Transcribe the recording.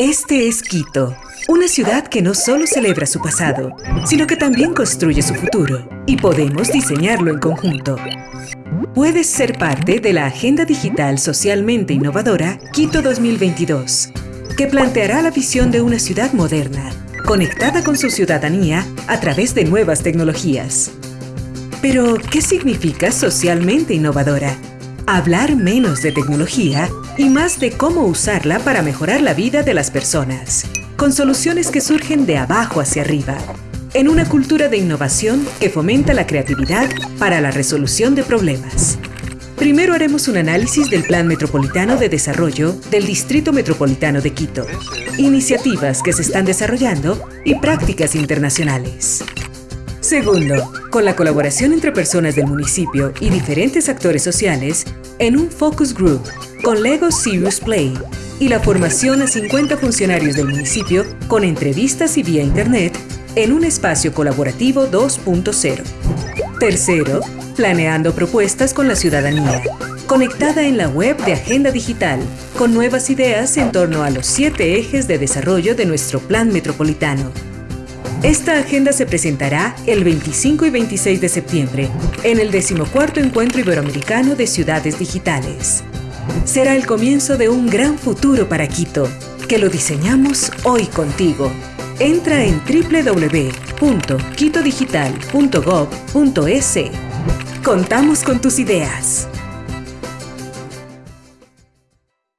Este es Quito, una ciudad que no solo celebra su pasado, sino que también construye su futuro, y podemos diseñarlo en conjunto. Puedes ser parte de la Agenda Digital Socialmente Innovadora Quito 2022, que planteará la visión de una ciudad moderna, conectada con su ciudadanía a través de nuevas tecnologías. Pero, ¿qué significa socialmente innovadora? Hablar menos de tecnología y más de cómo usarla para mejorar la vida de las personas, con soluciones que surgen de abajo hacia arriba, en una cultura de innovación que fomenta la creatividad para la resolución de problemas. Primero haremos un análisis del Plan Metropolitano de Desarrollo del Distrito Metropolitano de Quito, iniciativas que se están desarrollando y prácticas internacionales. Segundo, con la colaboración entre personas del municipio y diferentes actores sociales, en un focus group con Lego Serious Play y la formación a 50 funcionarios del municipio con entrevistas y vía internet en un espacio colaborativo 2.0. Tercero, planeando propuestas con la ciudadanía, conectada en la web de Agenda Digital, con nuevas ideas en torno a los siete ejes de desarrollo de nuestro plan metropolitano esta agenda se presentará el 25 y 26 de septiembre en el 14 Encuentro Iberoamericano de Ciudades Digitales. Será el comienzo de un gran futuro para Quito, que lo diseñamos hoy contigo. Entra en www.quitodigital.gov.es. Contamos con tus ideas.